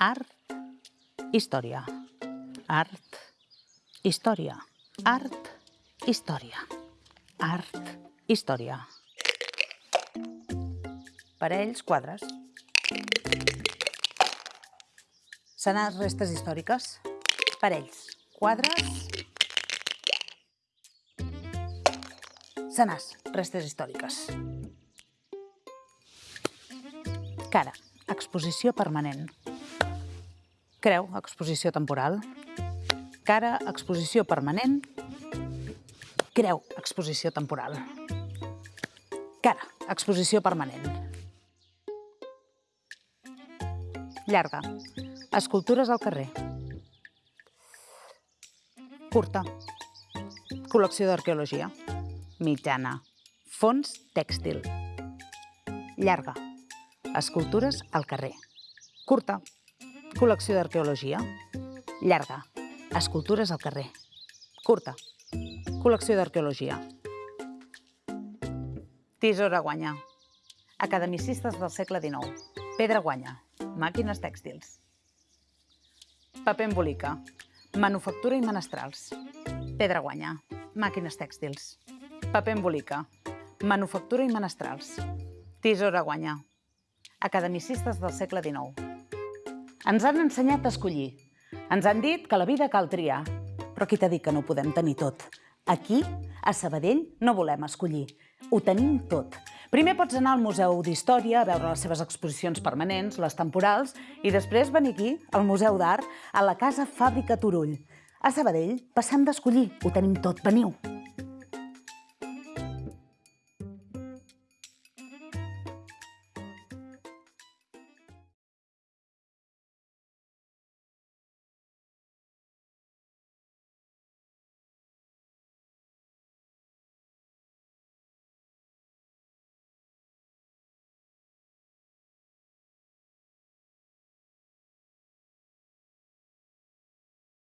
Art, història. Art, història. Art, història. Art, història. Parells, quadres. Senars, restes històriques. Parells, quadres. Senars, restes històriques. Cara, exposició permanent. Creu, exposició temporal. Cara, exposició permanent. Creu, exposició temporal. Cara, exposició permanent. Llarga, escultures al carrer. Curta, col·lecció d'arqueologia. Mitjana, fons tèxtil. Llarga, escultures al carrer. Curta, col·lecció d'arqueologia. Llarga, escultures al carrer. Curta, col·lecció d'arqueologia. Tisora guanya. Academicistes del segle XIX. Pedra guanya. Màquines tèxtils. Paper embolica. Manufactura i menestrals. Pedra guanya. Màquines tèxtils. Paper embolica. Manufactura i menestrals. Tisora guanya. Academicistes del segle XIX. Ens han ensenyat a escollir. Ens han dit que la vida cal triar. Però qui t'ha dit que no podem tenir tot? Aquí, a Sabadell, no volem escollir. Ho tenim tot. Primer pots anar al Museu d'Història a veure les seves exposicions permanents, les temporals, i després venir aquí, al Museu d'Art, a la Casa Fàbrica Turull. A Sabadell passem d'escollir, ho tenim tot, veniu.